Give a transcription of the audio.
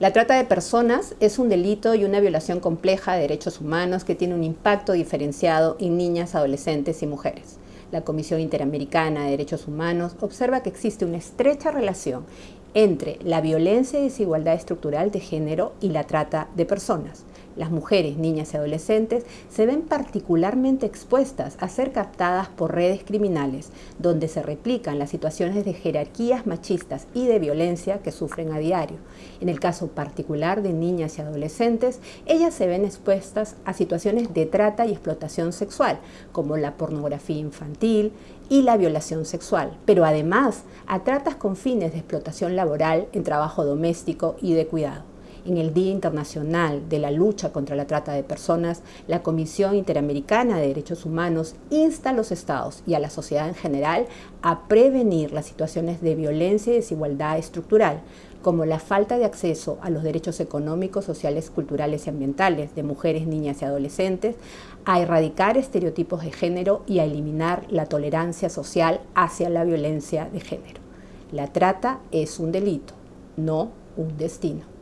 La trata de personas es un delito y una violación compleja de derechos humanos que tiene un impacto diferenciado en niñas, adolescentes y mujeres. La Comisión Interamericana de Derechos Humanos observa que existe una estrecha relación entre la violencia y desigualdad estructural de género y la trata de personas. Las mujeres, niñas y adolescentes se ven particularmente expuestas a ser captadas por redes criminales, donde se replican las situaciones de jerarquías machistas y de violencia que sufren a diario. En el caso particular de niñas y adolescentes, ellas se ven expuestas a situaciones de trata y explotación sexual, como la pornografía infantil y la violación sexual, pero además a tratas con fines de explotación laboral en trabajo doméstico y de cuidado. En el Día Internacional de la Lucha contra la Trata de Personas, la Comisión Interamericana de Derechos Humanos insta a los estados y a la sociedad en general a prevenir las situaciones de violencia y desigualdad estructural, como la falta de acceso a los derechos económicos, sociales, culturales y ambientales de mujeres, niñas y adolescentes, a erradicar estereotipos de género y a eliminar la tolerancia social hacia la violencia de género. La trata es un delito, no un destino.